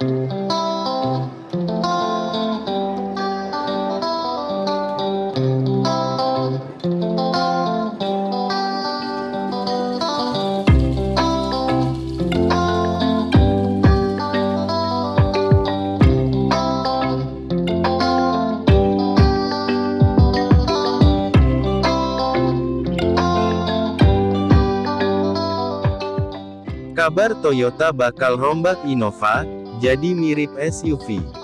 Kabar Toyota bakal rombak Innova, jadi mirip SUV.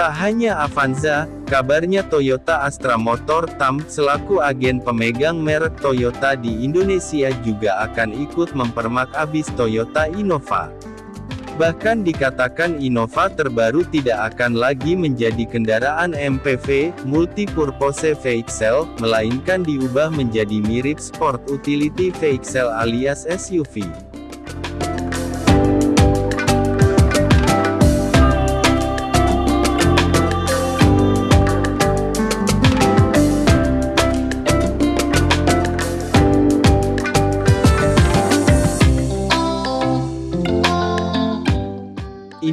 Tak hanya Avanza, kabarnya Toyota Astra Motor TAM, selaku agen pemegang merek Toyota di Indonesia juga akan ikut mempermak abis Toyota Innova. Bahkan dikatakan Innova terbaru tidak akan lagi menjadi kendaraan MPV, Multi-Purpose Vehicle, melainkan diubah menjadi mirip Sport Utility Vehicle alias SUV.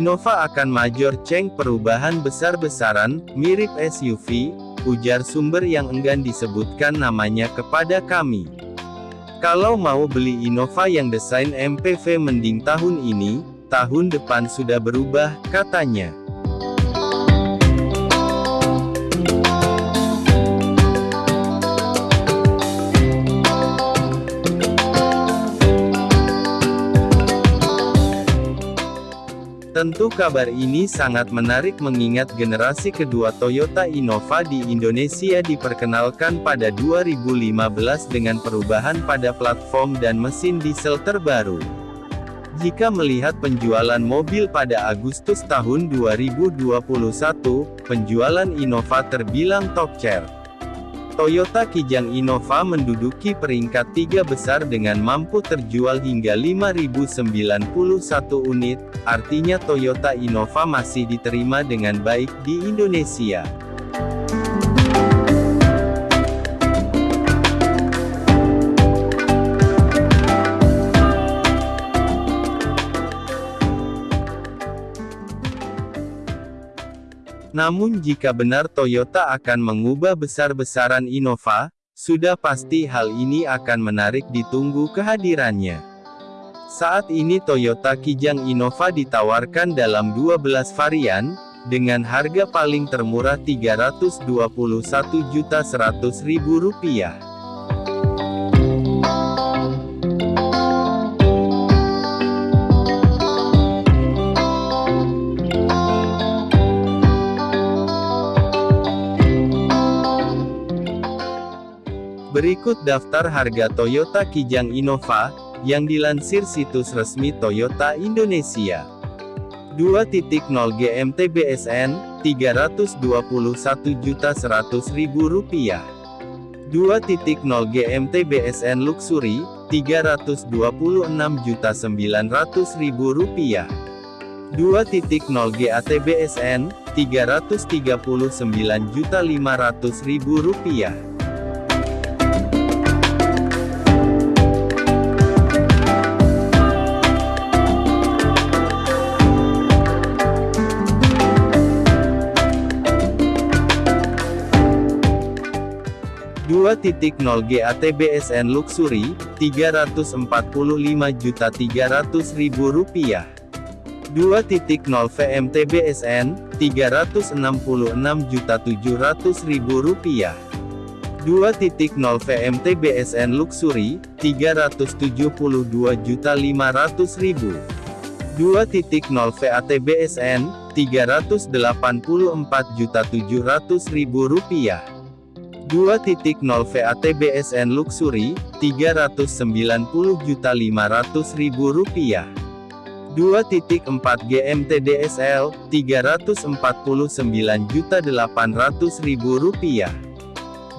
Innova akan major change perubahan besar-besaran, mirip SUV, ujar sumber yang enggan disebutkan namanya kepada kami. Kalau mau beli Innova yang desain MPV mending tahun ini, tahun depan sudah berubah, katanya. Tentu kabar ini sangat menarik mengingat generasi kedua Toyota Innova di Indonesia diperkenalkan pada 2015 dengan perubahan pada platform dan mesin diesel terbaru. Jika melihat penjualan mobil pada Agustus tahun 2021, penjualan Innova terbilang top chair. Toyota Kijang Innova menduduki peringkat tiga besar dengan mampu terjual hingga 5.091 unit, artinya Toyota Innova masih diterima dengan baik di Indonesia. Namun jika benar Toyota akan mengubah besar-besaran Innova, sudah pasti hal ini akan menarik ditunggu kehadirannya. Saat ini Toyota Kijang Innova ditawarkan dalam 12 varian, dengan harga paling termurah Rp321.100.000. Berikut daftar harga Toyota Kijang Innova, yang dilansir situs resmi Toyota Indonesia. 2.0 GMT BSN, Rp321.100.000. 2.0 GMT BSN Luxury, Rp326.900.000. 2.0 GAT BSN, Rp339.500.000. 2.0 GATBSN Luxury, Rp345.300.000. 2.0 VMTBSN, Rp366.700.000. 2.0 VMTBSN Luxury, Rp372.500.000. 2.0 VATBSN, Rp384.700.000. 2.0 VATBSN Luxury, Rp390.500.000. 2.4 GMT DSL, Rp349.800.000.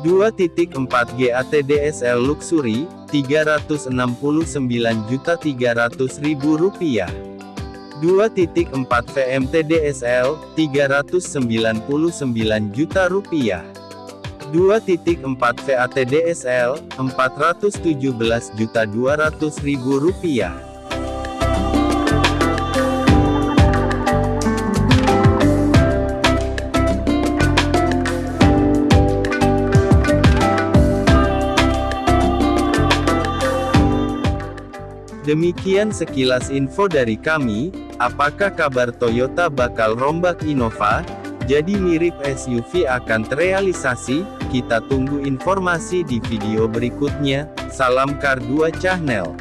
2.4 GATDSL Luxury, Rp369.300.000. 2.4 VMTDSL, Rp399 juta rupiah. 2.4 VATDSL, Rp417.200.000. Demikian sekilas info dari kami, apakah kabar Toyota bakal rombak Innova? Jadi mirip SUV akan terrealisasi? Kita tunggu informasi di video berikutnya, salam Kar 2 Channel.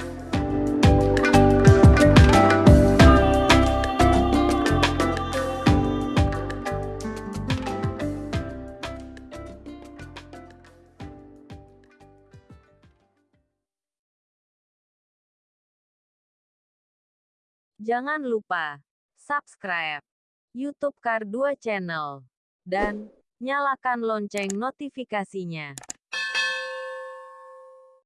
Jangan lupa subscribe YouTube Kar 2 Channel dan nyalakan lonceng notifikasinya.